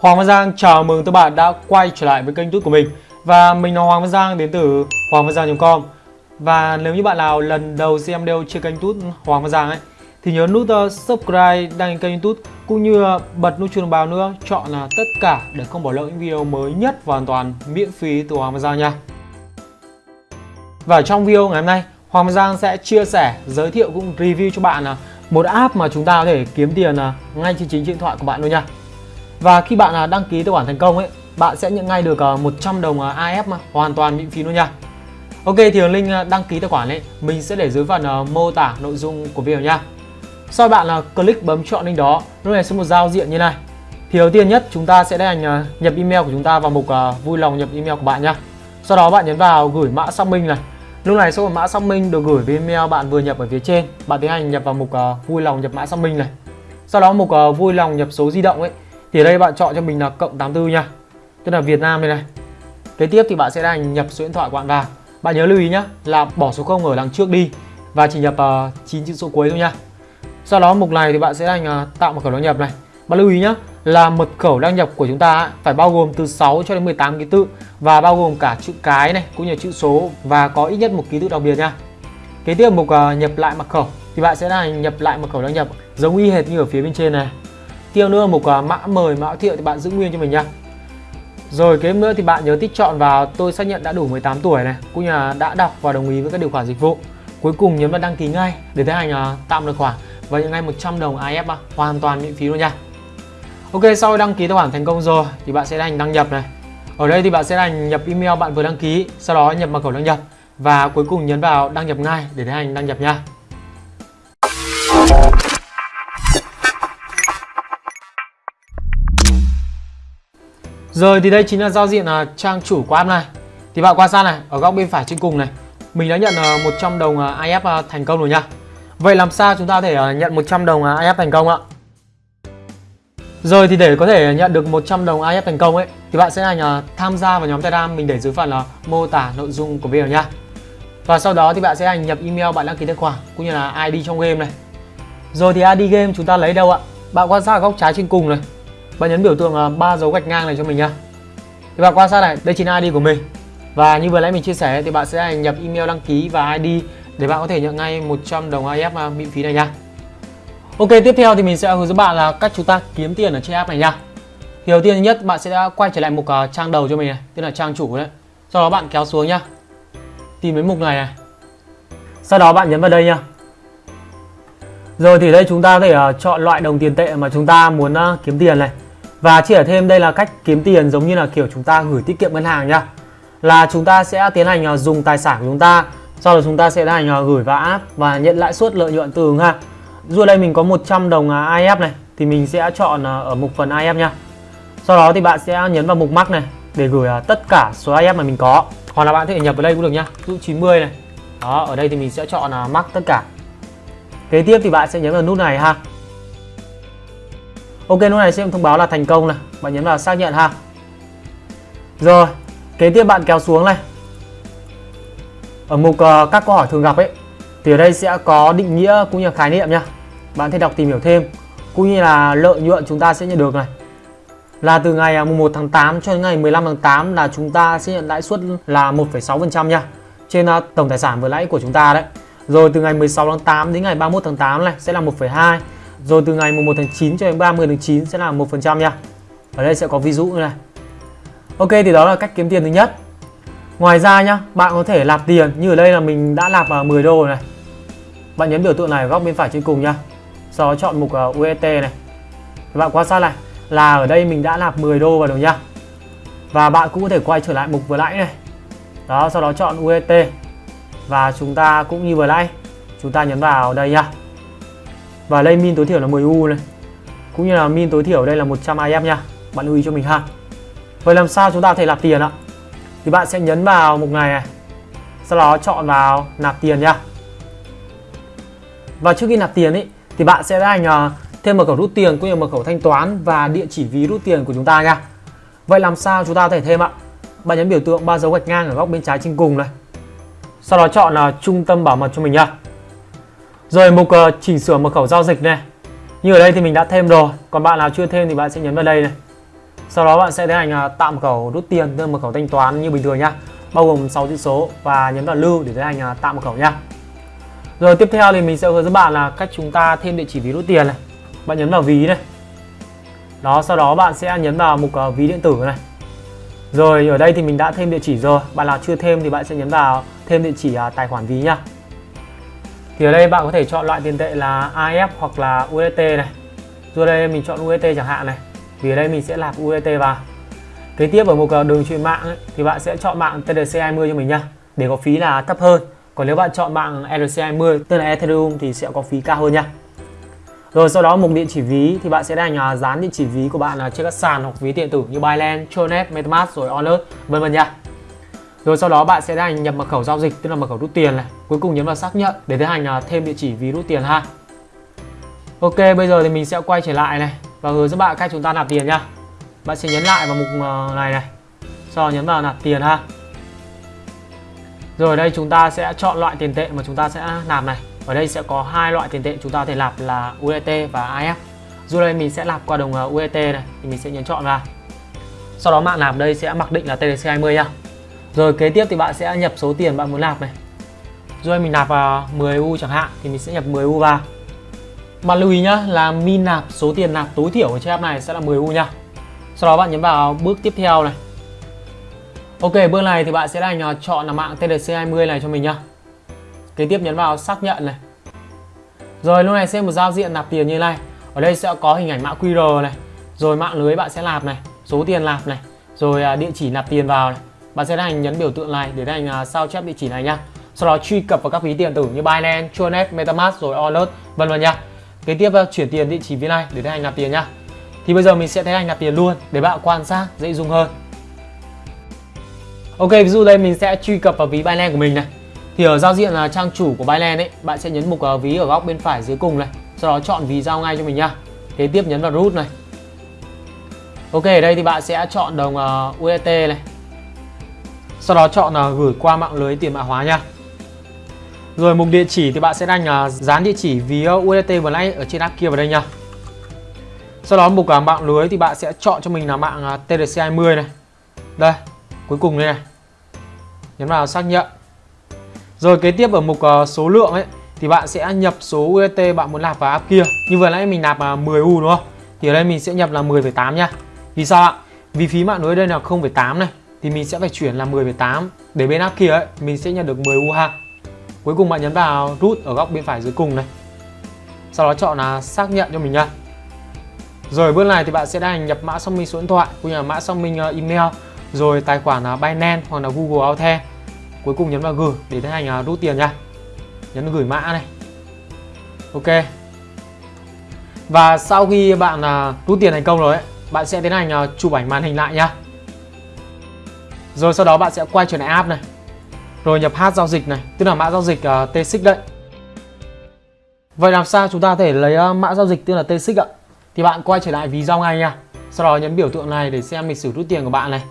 Hoàng Văn Giang chào mừng các bạn đã quay trở lại với kênh YouTube của mình. Và mình là Hoàng Văn Giang đến từ hoàng văn giang.com Và nếu như bạn nào lần đầu xem video trên kênh YouTube Hoàng Văn Giang ấy Thì nhớ nút ờ, subscribe đăng ký kênh YouTube Cũng như ờ, bật nút chuông thông báo nữa Chọn là tất cả để không bỏ lỡ những video mới nhất và hoàn toàn miễn phí từ Hoàng Văn Giang nha. Và trong video ngày hôm nay Hoàng Văn Giang sẽ chia sẻ, giới thiệu cũng review cho bạn là một app mà chúng ta có thể kiếm tiền ờ, ngay trên chính điện thoại của bạn luôn nha và khi bạn à, đăng ký tài khoản thành công ấy, bạn sẽ nhận ngay được à, 100 đồng à, AF mà hoàn toàn miễn phí luôn nha. Ok thì link đăng ký tài khoản ấy mình sẽ để dưới phần mô tả nội dung của video nha. Sau bạn là click bấm chọn link đó, lúc này sẽ một giao diện như này. Thì đầu tiên nhất chúng ta sẽ tiến hành nhập email của chúng ta vào mục vui lòng nhập email của bạn nha. Sau đó bạn nhấn vào gửi mã xác minh này. Lúc này số mã xác minh được gửi với email bạn vừa nhập ở phía trên, bạn tiến hành nhập vào mục vui lòng nhập mã xác minh này. Sau đó mục vui lòng nhập số di động ấy thì ở đây bạn chọn cho mình là cộng 84 nha. Tức là Việt Nam đây này. Kế tiếp thì bạn sẽ đang nhập số điện thoại của bạn vào. Bạn nhớ lưu ý nhá là bỏ số 0 ở đằng trước đi và chỉ nhập à, uh, 9 chữ số cuối thôi nha. Sau đó mục này thì bạn sẽ đang uh, à, tạo mật khẩu đăng nhập này. Bạn lưu ý nhá là mật khẩu đăng nhập của chúng ta phải bao gồm từ 6 cho đến 18 ký tự và bao gồm cả chữ cái này cũng như chữ số và có ít nhất một ký tự đặc biệt nha. Kế tiếp mục uh, nhập lại mật khẩu thì bạn sẽ là nhập lại mật khẩu đăng nhập giống y hệt như ở phía bên trên này. Tiêu nữa, một mã mời, mã thiệu thì bạn giữ nguyên cho mình nha Rồi kế nữa thì bạn nhớ tích chọn vào, tôi xác nhận đã đủ 18 tuổi này. Cũng như là đã đọc và đồng ý với các điều khoản dịch vụ. Cuối cùng nhấn vào đăng ký ngay, để tiến hành tạm tạo tài khoản. Và nhận ngay 100 đồng AF hoàn toàn miễn phí luôn nha. Ok, sau đăng ký tài khoản thành công rồi, thì bạn sẽ hành đăng nhập này. Ở đây thì bạn sẽ hành nhập email bạn vừa đăng ký, Sau đó nhập mật khẩu đăng nhập. Và cuối cùng nhấn vào đăng nhập ngay, để tiến hành đăng nhập nha. Rồi thì đây chính là giao diện à, trang chủ của app này. Thì bạn quan sát này, ở góc bên phải trên cùng này Mình đã nhận à, 100 đồng à, IF à, thành công rồi nha. Vậy làm sao chúng ta có thể nhận 100 đồng IF thành công ạ? Rồi thì để có thể nhận được 100 đồng IF thành công ấy Thì bạn sẽ hành tham gia vào nhóm Telegram Mình để dưới phần là mô tả nội dung của video nha. Và sau đó thì bạn sẽ hành nhập email bạn đăng ký tài khoản Cũng như là ID trong game này. Rồi thì ID game chúng ta lấy đâu ạ? Bạn quan sát ở góc trái trên cùng này bạn nhấn biểu tượng ờ, ba dấu gạch ngang này cho mình nhá. Thì bạn quan sát này đây chính là ID của mình. Và như vừa nãy mình chia sẻ thì bạn sẽ nhập email đăng ký và ID để bạn có thể nhận ngay 100 đồng AF ờ, miễn phí này nha Ok tiếp theo thì mình sẽ hướng dẫn bạn là cách chúng ta kiếm tiền ở trên app này nha thì đầu tiên nhất bạn sẽ quay trở lại mục uh, trang đầu cho mình này tức là trang chủ đấy. Sau đó bạn kéo xuống nhá. Tìm đến mục này này. Sau đó bạn nhấn vào đây nha rồi thì đây chúng ta có thể uh, chọn loại đồng tiền tệ mà chúng ta muốn uh, kiếm tiền này và chỉ ở thêm, đây là cách kiếm tiền giống như là kiểu chúng ta gửi tiết kiệm ngân hàng nhá. Là chúng ta sẽ tiến hành à, dùng tài sản của chúng ta, Sau đó chúng ta sẽ tiến hành à, gửi vào app và nhận lãi suất lợi nhuận từ ứng ha Dù đây mình có 100 đồng à, IF này, Thì mình sẽ chọn ở mục phần IF nha Sau đó thì bạn sẽ nhấn vào mục mắc này Để gửi tất cả số IF mà mình có. Hoặc là bạn có thể nhập vào đây cũng được nhá, Ví dụ 90 này. Đó, ở đây thì mình sẽ chọn mắc tất cả. Kế tiếp thì bạn sẽ nhấn vào nút này ha. Ok lúc này sẽ thông báo là thành công này. Bạn nhấn vào xác nhận ha. Rồi Kế tiếp bạn kéo xuống này. Ở mục uh, các câu hỏi thường gặp ấy Thì ở đây sẽ có định nghĩa cũng như khái niệm nha. Bạn thể đọc tìm hiểu thêm Cũng như là lợi nhuận chúng ta sẽ nhận được này. Là từ ngày à, 1 tháng 8 cho đến ngày 15 tháng 8 Là chúng ta sẽ nhận lãi suất là 1,6% nha Trên uh, tổng tài sản vừa lãi của chúng ta đấy. Rồi từ ngày 16 tháng 8 đến ngày 31 tháng 8 này sẽ là 1,2 rồi từ ngày 1 tháng 9 cho đến 30 tháng 9 sẽ là 1% nha. Ở đây sẽ có ví dụ như này. Ok thì đó là cách kiếm tiền thứ nhất. Ngoài ra nhá, bạn có thể nạp tiền như ở đây là mình đã nạp vào 10 đô này. Bạn nhấn biểu tượng này ở góc bên phải trên cùng nhá. Sau đó chọn mục à, UET này. Thì bạn quan sát này là ở đây mình đã nạp 10 đô vào rồi nhá. Và bạn cũng có thể quay trở lại mục vừa nãy này. Đó, sau đó chọn UET Và chúng ta cũng như vừa nãy, chúng ta nhấn vào đây nhá. Và đây min tối thiểu là 10 U này Cũng như là min tối thiểu đây là 100 IF nha Bạn lưu ý cho mình ha Vậy làm sao chúng ta có thể nạp tiền ạ Thì bạn sẽ nhấn vào mục này này Sau đó chọn vào nạp tiền nha Và trước khi nạp tiền ý, thì bạn sẽ hành thêm mật khẩu rút tiền cũng như mật khẩu thanh toán và địa chỉ ví rút tiền của chúng ta nha. Vậy làm sao chúng ta có thể thêm ạ? Bạn nhấn biểu tượng ba dấu gạch ngang ở góc bên trái trên cùng này. Sau đó chọn là trung tâm bảo mật cho mình nha. Rồi mục uh, chỉnh sửa mật khẩu giao dịch này. Như ở đây thì mình đã thêm rồi Còn bạn nào chưa thêm thì bạn sẽ nhấn vào đây này. Sau đó bạn sẽ tiến hành uh, tạo mật khẩu rút tiền tức mật khẩu thanh toán như bình thường nhá. Bao gồm 6 chữ số và nhấn vào lưu để tiến hành uh, tạo mật khẩu nhá. Rồi tiếp theo thì mình sẽ hướng dẫn bạn là cách chúng ta thêm địa chỉ ví rút tiền này. Bạn nhấn vào ví này. Đó sau đó bạn sẽ nhấn vào mục uh, ví điện tử này. Rồi ở đây thì mình đã thêm địa chỉ rồi. Bạn nào chưa thêm thì bạn sẽ nhấn vào thêm địa chỉ uh, tài khoản ví nhá thì ở đây bạn có thể chọn loại tiền tệ là AF hoặc là USDT này. Rồi đây mình chọn USDT chẳng hạn này vì ở đây mình sẽ nạp USDT vào. Kế tiếp ở mục đường truyền mạng ấy, thì bạn sẽ chọn mạng TRC20 cho mình nhá để có phí là thấp hơn. Còn nếu bạn chọn mạng ERC20 tức là Ethereum thì sẽ có phí cao hơn nha. Rồi sau đó mục địa chỉ ví thì bạn sẽ đánh à, dán địa chỉ ví của bạn trên các sàn hoặc ví điện tử như Binance, Tronet, MetaMask rồi Onus vân vân nha. Rồi sau đó bạn sẽ đánh nhập mật khẩu giao dịch tức là mật khẩu rút tiền này. Cuối cùng nhấn vào xác nhận để tiến hành à, thêm địa chỉ ví rút tiền ha. Ok, bây giờ thì mình sẽ quay trở lại này và hướng dẫn bạn cách chúng ta nạp tiền nha. Bạn sẽ nhấn lại vào mục à, này này. Sau đó nhấn vào nạp tiền ha. Rồi đây chúng ta sẽ chọn loại tiền tệ mà chúng ta sẽ nạp này. Ở đây sẽ có hai loại tiền tệ chúng ta có thể nạp là USDT và AF. Dù đây mình sẽ nạp qua đồng à, uh, USDT này thì mình sẽ nhấn chọn vào. Sau đó mạng nạp đây sẽ mặc định là TDC20 nha. Rồi kế tiếp thì bạn sẽ nhập số tiền bạn muốn nạp này. rồi mình nạp vào 10 U chẳng hạn thì mình sẽ nhập 10 U vào. Bạn lưu ý nhá là min nạp số tiền nạp tối thiểu của chiếc app này sẽ là 10 U nha. Sau đó bạn nhấn vào bước tiếp theo này. Ok, bước này thì bạn sẽ đánh chọn là mạng TDC20 này cho mình nhá. Kế tiếp nhấn vào xác nhận này. Rồi lúc này sẽ một giao diện nạp tiền như này. Ở đây sẽ có hình ảnh mã QR này. Rồi mạng lưới bạn sẽ nạp này, số tiền nạp này, rồi à, địa chỉ nạp tiền vào này. Bạn sẽ hành nhấn biểu tượng này để hành à, sao chép địa chỉ này nhá. Sau đó truy cập vào các ví điện tử như Binance, Tronet, MetaMask rồi Alert vân vân nha. Kế tiếp à, chuyển tiền địa chỉ ví này để hành nạp tiền nhá. Thì bây giờ mình sẽ thấy hành nạp tiền luôn để bạn quan sát dễ dùng hơn. Ok, ví dụ đây mình sẽ truy cập vào ví Binance của mình này thì ở giao diện là trang chủ của Binance ấy bạn sẽ nhấn mục ví ở góc bên phải dưới cùng này sau đó chọn ví giao ngay cho mình nhá kế tiếp nhấn vào root này ok ở đây thì bạn sẽ chọn đồng uh, này sau đó chọn uh, gửi qua mạng lưới tiền mã hóa nha rồi mục địa chỉ thì bạn sẽ đánh uh, à, dán địa chỉ ví USDT vừa nãy ở trên app kia vào đây nha sau đó mục uh, mạng lưới thì bạn sẽ chọn cho mình là mạng uh, TRC20 này đây cuối cùng đây này nhấn vào xác nhận rồi kế tiếp ở mục uh, số lượng ấy thì bạn sẽ nhập số USDT bạn muốn nạp vào app kia. Như vừa nãy mình nạp là 10 U đúng không? Thì ở đây mình sẽ nhập là 10,8 nha. Vì sao ạ? Vì phí mạng lưới đây là 0,8 này thì mình sẽ phải chuyển là 10,8 để bên áp kia ấy mình sẽ nhận được 10 U ha. Cuối cùng bạn nhấn vào rút ở góc bên phải dưới cùng này. Sau đó chọn là xác nhận cho mình nha. Rồi bước này thì bạn sẽ hành nhập mã xác minh số điện thoại cũng như là mã xác minh ờ, email rồi tài khoản là Binance hoặc là Google Authent cuối cùng nhấn vào gửi để tiến hành ờ, rút tiền nha nhấn gửi mã này ok và sau khi bạn ờ, rút tiền thành công rồi ấy, bạn sẽ tiến hành chụp ảnh màn hình lại nhá rồi sau đó bạn sẽ quay trở lại app này. Rồi nhập hát giao dịch này tức là mã giao dịch à, uh, T6 đấy. Vậy làm sao chúng ta có thể lấy uh, mã giao dịch tức là T6 ạ? Thì bạn quay trở lại ví giao ngay nha. Sau đó nhấn biểu tượng này để xem lịch sử rút tiền của bạn này.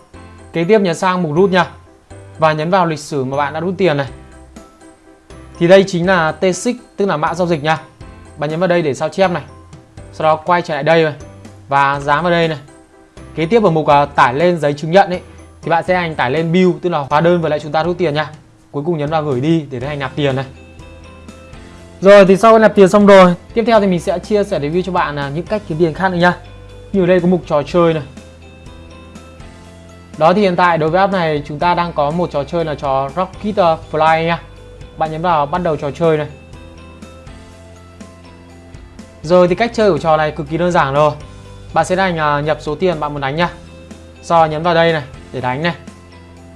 Kế tiếp nhấn sang mục rút nha. Và nhấn vào lịch sử mà bạn đã rút tiền này. Thì đây chính là T6 tức là mã giao dịch nha. Bạn nhấn vào đây để sao chép này. Sau đó quay trở lại đây rồi và dán vào đây này. Kế tiếp ở mục uh, tải lên giấy chứng nhận ấy thì bạn sẽ hành tải lên bill, tức là hóa đơn và lại chúng ta rút tiền nha cuối cùng nhấn vào gửi đi để hành nạp tiền này rồi, thì sau khi nạp tiền xong rồi, tiếp theo thì mình sẽ chia sẻ review cho bạn là những cách kiếm tiền khác nữa nha như ở đây có mục trò chơi này đó, thì hiện tại đối với app này chúng ta đang có một trò chơi là trò Rocket Fly nha. Bạn nhấn vào bắt đầu trò chơi này. Rồi, thì cách chơi của trò này cực kỳ đơn giản rồi. Bạn sẽ đánh à, nhập số tiền bạn muốn đánh nhá. Sau đó nhấn vào đây này để đánh này.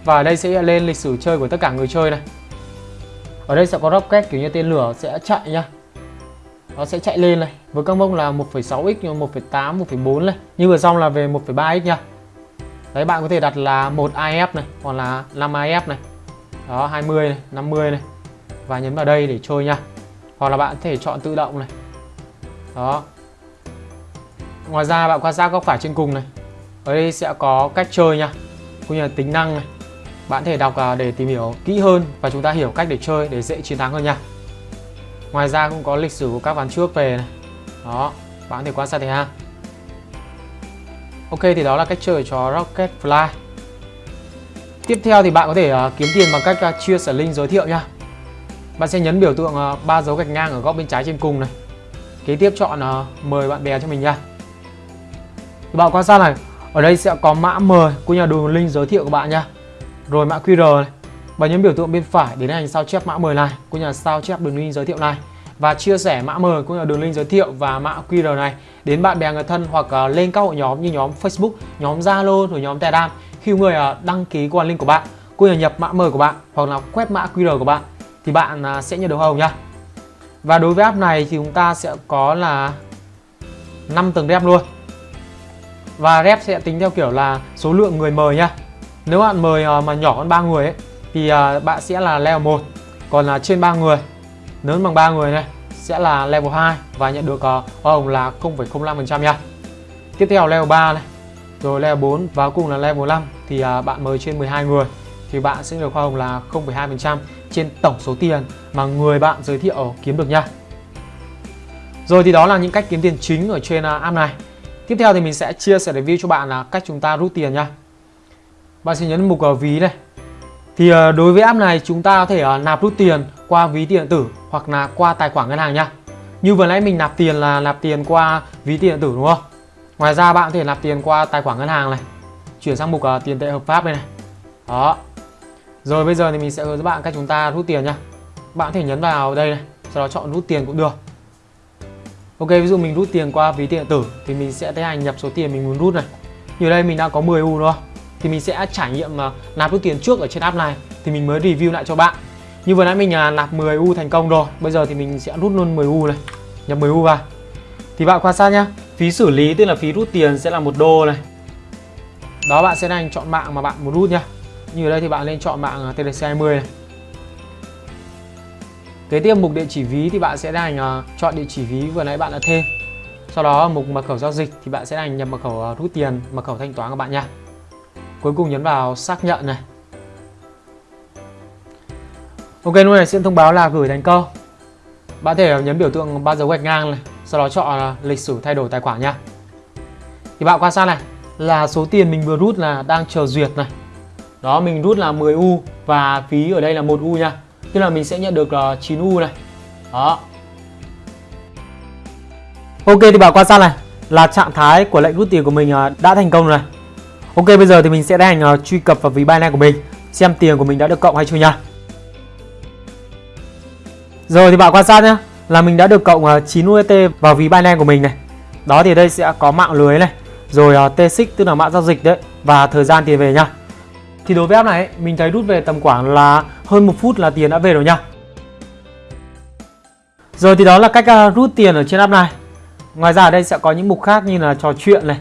Và ở đây sẽ lên lịch sử chơi của tất cả người chơi này. Ở đây sẽ có rocket kiểu như tên lửa sẽ chạy nhá. Nó sẽ chạy lên này với các mốc là 1.6x, 1.8, 1.4 này. Như vừa xong là về 1.3x nhá Đấy bạn có thể đặt là một IF này hoặc là 5 IF này. Đó 20 này, 50 này. Và nhấn vào đây để chơi nha. Hoặc là bạn có thể chọn tự động này. Đó. Ngoài ra bạn quan sát góc phải trên cùng này. Ở đây sẽ có cách chơi nha. Cũng như là tính năng này. Bạn có thể đọc à, để tìm hiểu kỹ hơn và chúng ta hiểu cách để chơi để dễ chiến thắng hơn nha. Ngoài ra cũng có lịch sử của các ván trước về này. Đó, bạn có thể quan sát thấy ha. Ok thì đó là cách chơi cho Rocket Fly Tiếp theo thì bạn có thể à, kiếm tiền bằng cách à, chia sẻ link giới thiệu nha Bạn sẽ nhấn biểu tượng ba dấu gạch ngang ở góc bên trái trên cùng này Kế tiếp chọn mời bạn bè cho mình nha Bạn quan sát này ở đây sẽ có mã mời của nhà đường link giới thiệu của bạn nha. Rồi mã QR này. Bạn nhấn biểu tượng bên phải để hành sao chép mã mời này của nhà sao chép đường link giới thiệu này. Và chia sẻ mã mời cũng như là đường link giới thiệu và mã QR này đến bạn bè người thân hoặc uh, lên các hội nhóm như nhóm Facebook, nhóm Zalo rồi nhóm Telegram. Khi người uh, đăng ký qua link của bạn cũng nhà là nhập mã mời của bạn hoặc là quét mã QR của bạn thì bạn uh, sẽ nhận được hồng nha. Và đối với app này thì chúng ta sẽ có là 5 tầng đẹp luôn. Và rep sẽ tính theo kiểu là số lượng người mời nhá. Nếu bạn mời ờ, mà nhỏ hơn 3 người ấy thì ờ, bạn sẽ là level 1. Còn là trên 3 người lớn bằng 3 người này sẽ là level 2 và nhận được ờ, hoa hồng là 0,05% nha. Tiếp theo level 3 này, rồi level 4 và cùng là level 5 thì bạn mời trên 12 người thì bạn sẽ được hoa hồng là 0,2% trên tổng số tiền mà người bạn giới thiệu kiếm được nha. Rồi thì đó là những cách kiếm tiền chính ở trên app này. Tiếp theo thì mình sẽ chia sẻ review cho bạn là cách chúng ta rút tiền nha. Bạn sẽ nhấn mục ví này. Thì ờ, đối với app này chúng ta có thể ờ, nạp rút tiền qua ví tiền điện tử hoặc là qua tài khoản ngân hàng nha. Như vừa nãy mình nạp tiền là nạp tiền qua ví tiền điện tử đúng không? Ngoài ra bạn có thể nạp tiền qua tài khoản ngân hàng này. Chuyển sang mục ờ, tiền tệ hợp pháp đây này. Đó. Rồi bây giờ thì mình sẽ hướng dẫn bạn cách chúng ta rút tiền nha. Bạn có thể nhấn vào đây này, sau đó chọn rút tiền cũng được. Ok, ví dụ mình rút tiền qua ví tiền điện tử thì mình sẽ tiến hành nhập số tiền mình muốn rút này. Như đây mình đã có 10 U rồi. Thì mình sẽ trải nghiệm mà nạp rút tiền trước ở trên app này thì mình mới review lại cho bạn như vừa nãy mình là nạp 10 U thành công rồi Bây giờ thì mình sẽ rút luôn 10 U này Nhập 10 U vào Thì bạn quan sát nhá Phí xử lý tức là phí rút tiền sẽ là một đô này Đó bạn sẽ đánh chọn mạng mà bạn muốn rút nhá Như ở đây thì bạn nên chọn mạng à, TDC20 này Kế tiếp mục địa chỉ ví thì bạn sẽ hành uh, à, chọn địa chỉ ví vừa nãy bạn đã thêm. Sau đó mục mật khẩu giao dịch thì bạn sẽ hành nhập mật khẩu à, rút tiền, mật khẩu thanh toán của bạn nha. Cuối cùng nhấn vào xác nhận này. Ok lúc này sẽ thông báo là gửi thành công Bạn thể nhấn biểu tượng ba dấu gạch ngang này Sau đó chọn à, lịch sử thay đổi tài khoản nha. Thì bạn quan sát này Là số tiền mình vừa rút là đang chờ duyệt này. Đó mình rút là 10 U Và phí ở đây là 1 U nha. Tức là mình sẽ nhận được ờ, 9 U này. Đó. Ok thì bảo quan sát này. Là trạng thái của lệnh rút tiền của mình ờ, đã thành công rồi này. Ok bây giờ thì mình sẽ hành ờ, truy cập vào ví Binance của mình. Xem tiền của mình đã được cộng hay chưa nha. Rồi thì bảo quan sát nhé là mình đã được cộng 9 ờ, UST vào ví Binance của mình này. Đó thì đây sẽ có mạng lưới này, rồi uh, T6 tức là mã giao dịch đấy. Và thời gian tiền về nha. Thì đối với app này mình thấy rút về tầm khoảng là hơn một phút là tiền đã về rồi nha. Rồi thì đó là cách à, rút tiền ở trên app này. Ngoài ra ở đây sẽ có những mục khác như là trò chuyện này.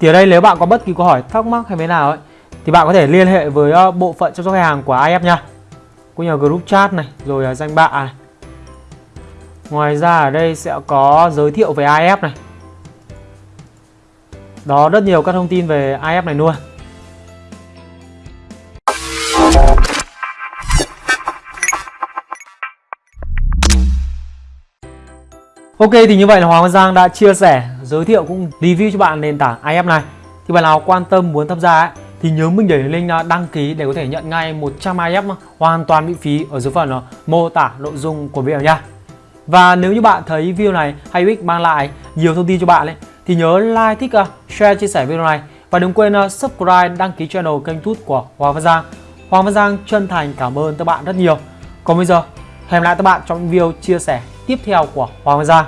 Thì ở đây nếu bạn có bất kỳ câu hỏi thắc mắc hay thế nào ấy, thì bạn có thể liên hệ với ờ, bộ phận chăm sóc khách hàng của IF nha cũng như group chat này, rồi danh bạ này ngoài ra ở đây sẽ có giới thiệu về IF này đó, rất nhiều các thông tin về IF này luôn Ok thì như vậy là Hoàng Văn Giang đã chia sẻ, giới thiệu cũng review cho bạn nền tảng IF này. Thì bạn nào quan tâm muốn tham gia ấy, thì nhớ mình để link à, đăng ký để có thể nhận ngay 100 IF hoàn toàn miễn phí ở dưới phần à, mô tả nội dung của video nha. Và nếu như bạn thấy video này hay ích mang lại nhiều thông tin cho bạn ấy, thì nhớ like, thích, à, share, chia sẻ video này và đừng quên subscribe, đăng ký channel kênh tút của Hoàng Văn Giang. Hoàng Văn Giang chân thành cảm ơn các bạn rất nhiều. Còn bây giờ, hẹn lại các bạn trong video chia sẻ tiếp theo của Hoàng Gia.